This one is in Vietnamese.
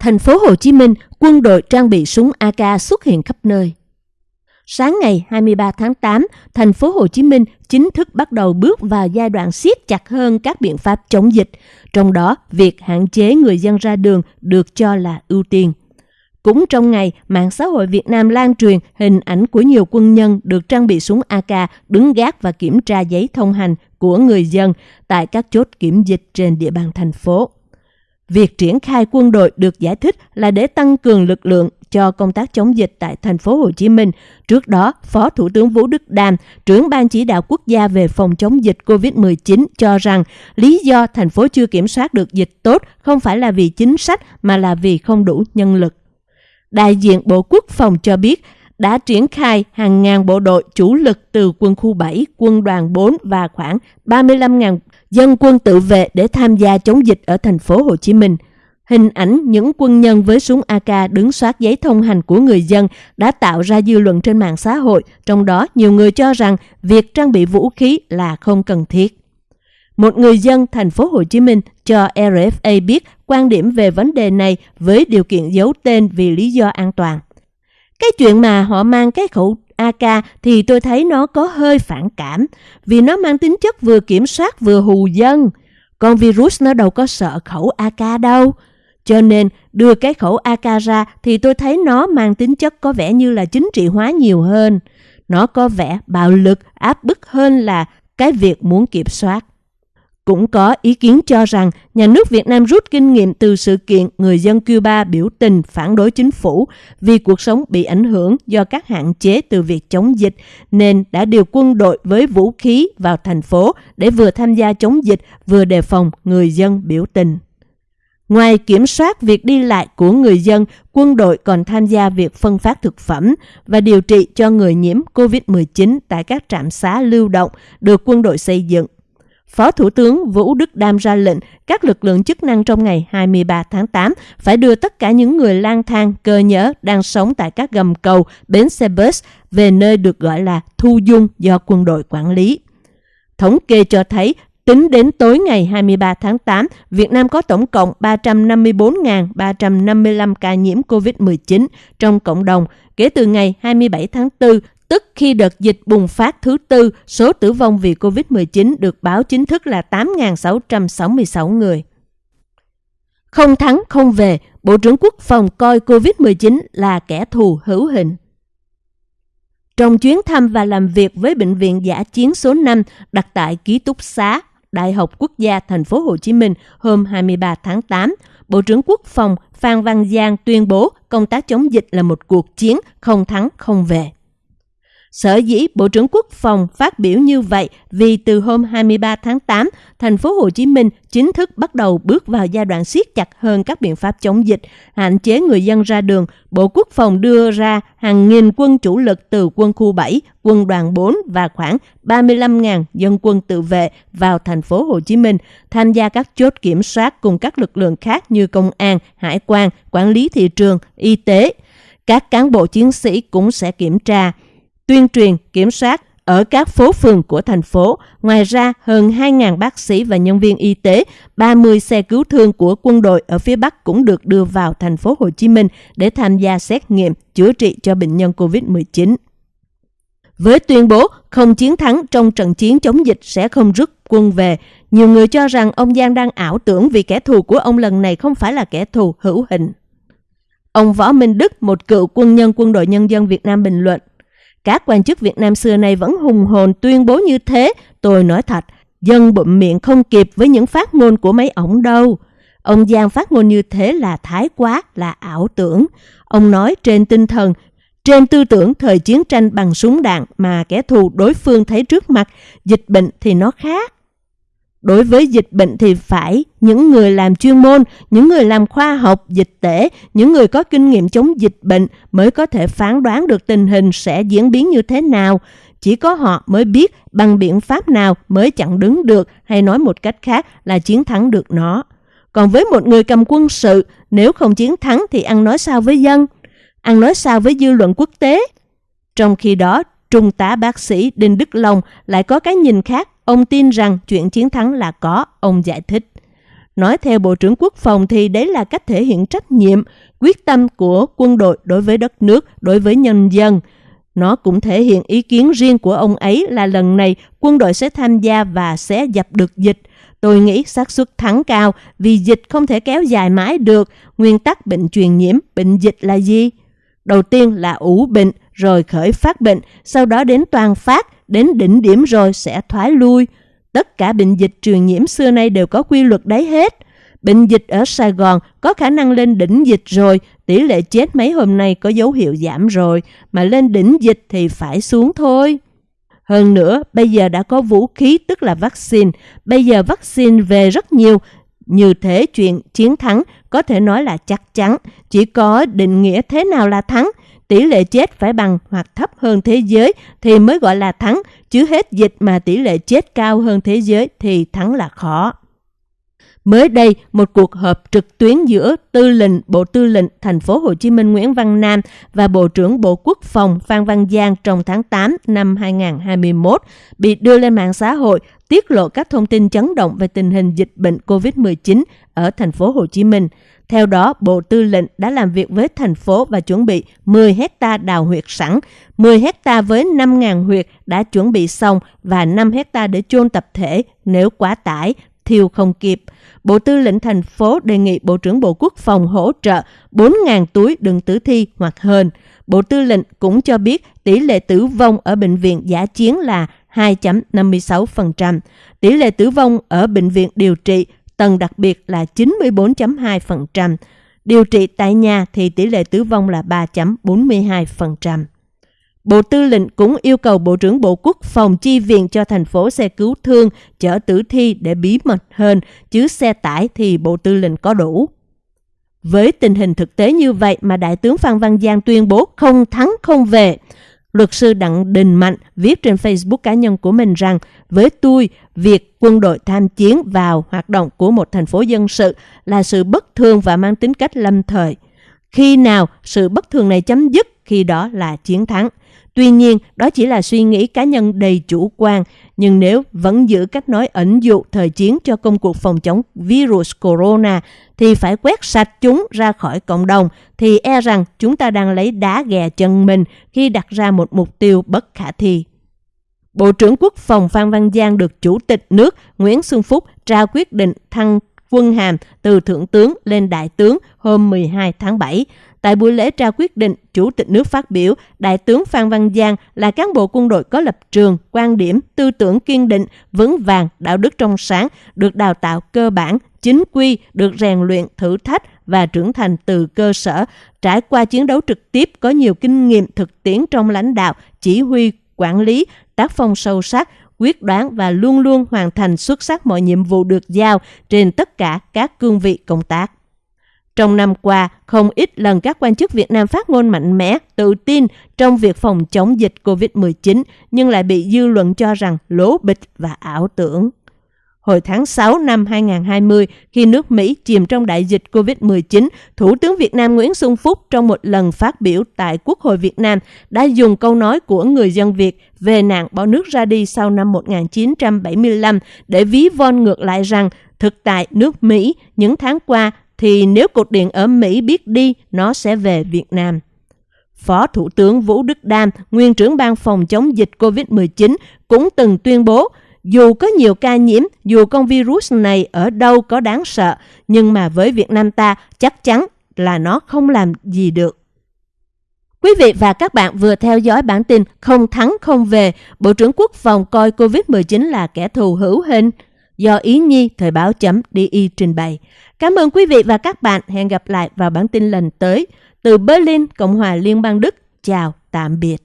Thành phố Hồ Chí Minh, quân đội trang bị súng AK xuất hiện khắp nơi. Sáng ngày 23 tháng 8, thành phố Hồ Chí Minh chính thức bắt đầu bước vào giai đoạn siết chặt hơn các biện pháp chống dịch, trong đó việc hạn chế người dân ra đường được cho là ưu tiên. Cũng trong ngày, mạng xã hội Việt Nam lan truyền hình ảnh của nhiều quân nhân được trang bị súng AK đứng gác và kiểm tra giấy thông hành của người dân tại các chốt kiểm dịch trên địa bàn thành phố. Việc triển khai quân đội được giải thích là để tăng cường lực lượng cho công tác chống dịch tại thành phố Hồ Chí Minh. Trước đó, Phó Thủ tướng Vũ Đức Đam, trưởng ban chỉ đạo quốc gia về phòng chống dịch COVID-19 cho rằng lý do thành phố chưa kiểm soát được dịch tốt không phải là vì chính sách mà là vì không đủ nhân lực. Đại diện Bộ Quốc phòng cho biết đã triển khai hàng ngàn bộ đội chủ lực từ quân khu 7, quân đoàn 4 và khoảng 35.000 dân quân tự vệ để tham gia chống dịch ở thành phố Hồ Chí Minh. Hình ảnh những quân nhân với súng AK đứng soát giấy thông hành của người dân đã tạo ra dư luận trên mạng xã hội, trong đó nhiều người cho rằng việc trang bị vũ khí là không cần thiết. Một người dân thành phố Hồ Chí Minh cho RFA biết quan điểm về vấn đề này với điều kiện giấu tên vì lý do an toàn. Cái chuyện mà họ mang cái khẩu AK thì tôi thấy nó có hơi phản cảm, vì nó mang tính chất vừa kiểm soát vừa hù dân. Con virus nó đâu có sợ khẩu AK đâu. Cho nên đưa cái khẩu AK ra thì tôi thấy nó mang tính chất có vẻ như là chính trị hóa nhiều hơn. Nó có vẻ bạo lực, áp bức hơn là cái việc muốn kiểm soát. Cũng có ý kiến cho rằng nhà nước Việt Nam rút kinh nghiệm từ sự kiện người dân Cuba biểu tình phản đối chính phủ vì cuộc sống bị ảnh hưởng do các hạn chế từ việc chống dịch nên đã điều quân đội với vũ khí vào thành phố để vừa tham gia chống dịch vừa đề phòng người dân biểu tình. Ngoài kiểm soát việc đi lại của người dân, quân đội còn tham gia việc phân phát thực phẩm và điều trị cho người nhiễm COVID-19 tại các trạm xá lưu động được quân đội xây dựng. Phó Thủ tướng Vũ Đức Đam ra lệnh các lực lượng chức năng trong ngày 23 tháng 8 phải đưa tất cả những người lang thang, cơ nhỡ đang sống tại các gầm cầu, bến xe bus về nơi được gọi là thu dung do quân đội quản lý. Thống kê cho thấy Tính đến tối ngày 23 tháng 8, Việt Nam có tổng cộng 354.355 ca nhiễm COVID-19 trong cộng đồng kể từ ngày 27 tháng 4 tức khi đợt dịch bùng phát thứ tư, số tử vong vì COVID-19 được báo chính thức là 8.666 người. Không thắng không về, Bộ trưởng Quốc phòng coi COVID-19 là kẻ thù hữu hình. Trong chuyến thăm và làm việc với Bệnh viện Giả chiến số 5 đặt tại ký túc xá Đại học Quốc gia Thành phố Hồ Chí Minh hôm 23 tháng 8, Bộ trưởng Quốc phòng Phan Văn Giang tuyên bố công tác chống dịch là một cuộc chiến không thắng không về. Sở dĩ Bộ trưởng Quốc phòng phát biểu như vậy vì từ hôm 23 tháng 8, thành phố Hồ Chí Minh chính thức bắt đầu bước vào giai đoạn siết chặt hơn các biện pháp chống dịch, hạn chế người dân ra đường. Bộ Quốc phòng đưa ra hàng nghìn quân chủ lực từ quân khu 7, quân đoàn 4 và khoảng 35.000 dân quân tự vệ vào thành phố Hồ Chí Minh, tham gia các chốt kiểm soát cùng các lực lượng khác như công an, hải quan, quản lý thị trường, y tế. Các cán bộ chiến sĩ cũng sẽ kiểm tra tuyên truyền, kiểm soát ở các phố phường của thành phố. Ngoài ra, hơn 2.000 bác sĩ và nhân viên y tế, 30 xe cứu thương của quân đội ở phía Bắc cũng được đưa vào thành phố Hồ Chí Minh để tham gia xét nghiệm, chữa trị cho bệnh nhân COVID-19. Với tuyên bố không chiến thắng trong trận chiến chống dịch sẽ không rút quân về, nhiều người cho rằng ông Giang đang ảo tưởng vì kẻ thù của ông lần này không phải là kẻ thù hữu hình. Ông Võ Minh Đức, một cựu quân nhân quân đội nhân dân Việt Nam bình luận, các quan chức Việt Nam xưa nay vẫn hùng hồn tuyên bố như thế. Tôi nói thật, dân bụm miệng không kịp với những phát ngôn của mấy ổng đâu. Ông Giang phát ngôn như thế là thái quá, là ảo tưởng. Ông nói trên tinh thần, trên tư tưởng thời chiến tranh bằng súng đạn mà kẻ thù đối phương thấy trước mặt, dịch bệnh thì nó khác. Đối với dịch bệnh thì phải những người làm chuyên môn, những người làm khoa học, dịch tễ, những người có kinh nghiệm chống dịch bệnh mới có thể phán đoán được tình hình sẽ diễn biến như thế nào. Chỉ có họ mới biết bằng biện pháp nào mới chặn đứng được hay nói một cách khác là chiến thắng được nó. Còn với một người cầm quân sự, nếu không chiến thắng thì ăn nói sao với dân? Ăn nói sao với dư luận quốc tế? Trong khi đó, Trung tá bác sĩ Đinh Đức Long lại có cái nhìn khác Ông tin rằng chuyện chiến thắng là có, ông giải thích. Nói theo Bộ trưởng Quốc phòng thì đấy là cách thể hiện trách nhiệm, quyết tâm của quân đội đối với đất nước, đối với nhân dân. Nó cũng thể hiện ý kiến riêng của ông ấy là lần này quân đội sẽ tham gia và sẽ dập được dịch. Tôi nghĩ xác suất thắng cao vì dịch không thể kéo dài mãi được. Nguyên tắc bệnh truyền nhiễm, bệnh dịch là gì? Đầu tiên là ủ bệnh, rồi khởi phát bệnh, sau đó đến toàn phát, đến đỉnh điểm rồi sẽ thoái lui. Tất cả bệnh dịch truyền nhiễm xưa nay đều có quy luật đấy hết. Bệnh dịch ở Sài Gòn có khả năng lên đỉnh dịch rồi, tỷ lệ chết mấy hôm nay có dấu hiệu giảm rồi, mà lên đỉnh dịch thì phải xuống thôi. Hơn nữa, bây giờ đã có vũ khí tức là vaccine. Bây giờ vaccine về rất nhiều, như thế chuyện chiến thắng có thể nói là chắc chắn. Chỉ có định nghĩa thế nào là thắng, tỷ lệ chết phải bằng hoặc thấp hơn thế giới thì mới gọi là thắng, chứ hết dịch mà tỷ lệ chết cao hơn thế giới thì thắng là khó. Mới đây, một cuộc họp trực tuyến giữa Tư lệnh Bộ Tư lệnh Thành phố Hồ Chí Minh Nguyễn Văn Nam và Bộ trưởng Bộ Quốc phòng Phan Văn Giang trong tháng 8 năm 2021 bị đưa lên mạng xã hội tiết lộ các thông tin chấn động về tình hình dịch bệnh COVID-19 ở thành phố Hồ Chí Minh. Theo đó, Bộ Tư lệnh đã làm việc với thành phố và chuẩn bị 10 hecta đào huyệt sẵn, 10 hecta với 5.000 huyệt đã chuẩn bị xong và 5 hecta để chôn tập thể nếu quá tải, thiêu không kịp. Bộ Tư lệnh thành phố đề nghị Bộ trưởng Bộ Quốc phòng hỗ trợ 4.000 túi đựng tử thi hoặc hơn. Bộ Tư lệnh cũng cho biết tỷ lệ tử vong ở bệnh viện giả chiến là 2.56%. Tỷ lệ tử vong ở bệnh viện điều trị tầng đặc biệt là 94.2%. Điều trị tại nhà thì tỷ lệ tử vong là 3.42%. Bộ Tư lệnh cũng yêu cầu Bộ trưởng Bộ Quốc phòng chi viện cho thành phố xe cứu thương chở tử thi để bí mật hơn, chứ xe tải thì Bộ Tư lệnh có đủ. Với tình hình thực tế như vậy mà Đại tướng Phan Văn Giang tuyên bố không thắng không về, Luật sư Đặng Đình Mạnh viết trên Facebook cá nhân của mình rằng với tôi, việc quân đội tham chiến vào hoạt động của một thành phố dân sự là sự bất thường và mang tính cách lâm thời. Khi nào sự bất thường này chấm dứt, khi đó là chiến thắng. Tuy nhiên, đó chỉ là suy nghĩ cá nhân đầy chủ quan, nhưng nếu vẫn giữ cách nói ẩn dụ thời chiến cho công cuộc phòng chống virus corona thì phải quét sạch chúng ra khỏi cộng đồng, thì e rằng chúng ta đang lấy đá ghè chân mình khi đặt ra một mục tiêu bất khả thi. Bộ trưởng Quốc phòng Phan Văn Giang được Chủ tịch nước Nguyễn Xuân Phúc trao quyết định thăng quân hàm từ Thượng tướng lên Đại tướng hôm 12 tháng 7. Tại buổi lễ trao quyết định, Chủ tịch nước phát biểu, Đại tướng Phan Văn Giang là cán bộ quân đội có lập trường, quan điểm, tư tưởng kiên định, vững vàng, đạo đức trong sáng, được đào tạo cơ bản, chính quy, được rèn luyện, thử thách và trưởng thành từ cơ sở, trải qua chiến đấu trực tiếp có nhiều kinh nghiệm thực tiễn trong lãnh đạo, chỉ huy, quản lý, tác phong sâu sắc, quyết đoán và luôn luôn hoàn thành xuất sắc mọi nhiệm vụ được giao trên tất cả các cương vị công tác. Trong năm qua, không ít lần các quan chức Việt Nam phát ngôn mạnh mẽ, tự tin trong việc phòng chống dịch COVID-19 nhưng lại bị dư luận cho rằng lố bịch và ảo tưởng. Hồi tháng 6 năm 2020, khi nước Mỹ chìm trong đại dịch COVID-19, Thủ tướng Việt Nam Nguyễn Xuân Phúc trong một lần phát biểu tại Quốc hội Việt Nam đã dùng câu nói của người dân Việt về nạn bỏ nước ra đi sau năm 1975 để ví von ngược lại rằng thực tại nước Mỹ những tháng qua thì nếu cột điện ở Mỹ biết đi, nó sẽ về Việt Nam. Phó Thủ tướng Vũ Đức Đam, nguyên trưởng ban phòng chống dịch COVID-19 cũng từng tuyên bố dù có nhiều ca nhiễm, dù con virus này ở đâu có đáng sợ, nhưng mà với Việt Nam ta chắc chắn là nó không làm gì được. Quý vị và các bạn vừa theo dõi bản tin Không thắng không về, Bộ trưởng Quốc phòng coi COVID-19 là kẻ thù hữu hình do Ý Nhi Thời báo chấm DI trình bày. Cảm ơn quý vị và các bạn. Hẹn gặp lại vào bản tin lần tới. Từ Berlin, Cộng hòa Liên bang Đức. Chào, tạm biệt.